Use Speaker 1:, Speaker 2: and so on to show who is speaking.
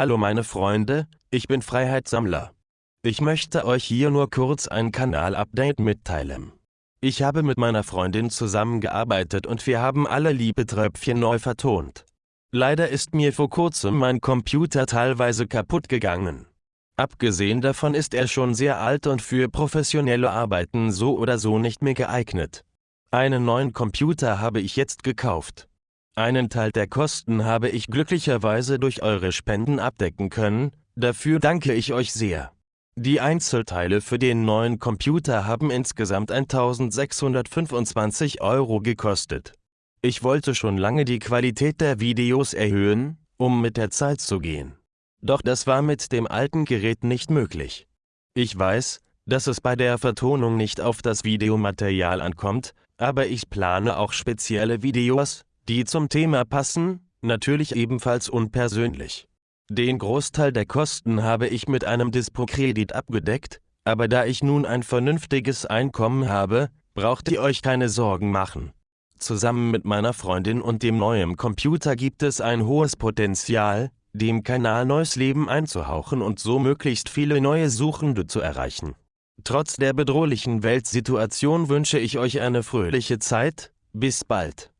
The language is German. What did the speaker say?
Speaker 1: Hallo meine Freunde, ich bin Freiheitssammler. Ich möchte euch hier nur kurz ein Kanal-Update mitteilen. Ich habe mit meiner Freundin zusammengearbeitet und wir haben alle Liebetröpfchen neu vertont. Leider ist mir vor kurzem mein Computer teilweise kaputt gegangen. Abgesehen davon ist er schon sehr alt und für professionelle Arbeiten so oder so nicht mehr geeignet. Einen neuen Computer habe ich jetzt gekauft. Einen Teil der Kosten habe ich glücklicherweise durch eure Spenden abdecken können, dafür danke ich euch sehr. Die Einzelteile für den neuen Computer haben insgesamt 1625 Euro gekostet. Ich wollte schon lange die Qualität der Videos erhöhen, um mit der Zeit zu gehen. Doch das war mit dem alten Gerät nicht möglich. Ich weiß, dass es bei der Vertonung nicht auf das Videomaterial ankommt, aber ich plane auch spezielle Videos, die zum Thema passen, natürlich ebenfalls unpersönlich. Den Großteil der Kosten habe ich mit einem Dispo-Kredit abgedeckt, aber da ich nun ein vernünftiges Einkommen habe, braucht ihr euch keine Sorgen machen. Zusammen mit meiner Freundin und dem neuen Computer gibt es ein hohes Potenzial, dem Kanal neues Leben einzuhauchen und so möglichst viele neue Suchende zu erreichen. Trotz der bedrohlichen Weltsituation wünsche ich euch eine fröhliche Zeit, bis bald.